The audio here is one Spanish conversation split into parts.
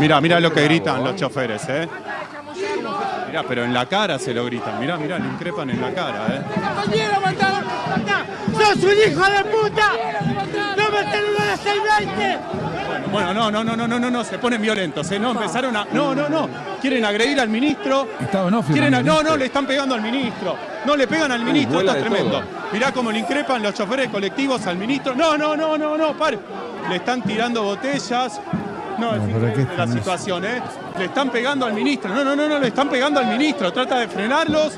Mira, mira lo que gritan los choferes, ¿eh? Mira, pero en la cara se lo gritan. Mira, mira, le increpan en la cara, ¿eh? ¡Sos un hijo de puta! ¡No me a las 620! Bueno, no, no, no, no, no, no, no, se ponen violentos, ¿eh? No, empezaron a... No, no, no. Quieren agredir al ministro. Estado no, Quieren a- No, no, le están pegando al ministro. No le pegan al ministro, esto es tremendo. Mirá cómo le increpan los choferes colectivos al ministro. No, no, no, no, no, pare. Le están tirando botellas. No, es No, pero increíble ¿qué la situación, ¿eh? Le están pegando al ministro. No, no, no, no, le están pegando al ministro. Trata de frenarlos.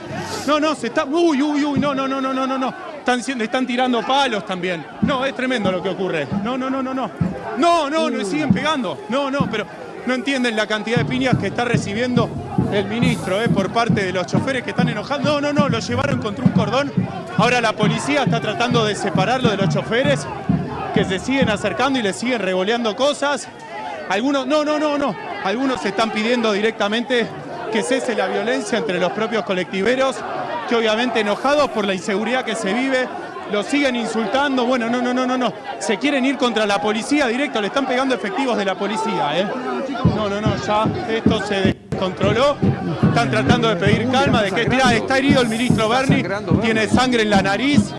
No, no, se está. Uy, uy, uy, no, no, no, no, no, no, no. Están, le están tirando palos también. No, es tremendo lo que ocurre. No, no, no, no, no. No, no, le siguen pegando. No, no, pero no entienden la cantidad de piñas que está recibiendo el ministro, ¿eh? Por parte de los choferes que están enojados. No, no, no, lo llevaron contra un cordón. Ahora la policía está tratando de separarlo de los choferes que se siguen acercando y le siguen revoleando cosas. Algunos, no, no, no, no. Algunos están pidiendo directamente que cese la violencia entre los propios colectiveros, que obviamente enojados por la inseguridad que se vive, los siguen insultando. Bueno, no, no, no, no, no. Se quieren ir contra la policía directo, le están pegando efectivos de la policía, ¿eh? No, no, no, ya esto se descontroló. Están tratando de pedir calma, de que, mirá, está herido el ministro Berni. tiene sangre en la nariz.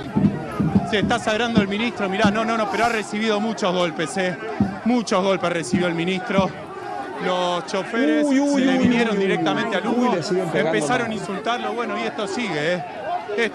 Se está sagrando el ministro, mirá, no, no, no, pero ha recibido muchos golpes, eh. Muchos golpes recibió el ministro. Los choferes Uy, uy, se le vinieron directamente al humo, empezaron a insultarlo, bueno, y esto sigue, eh. Es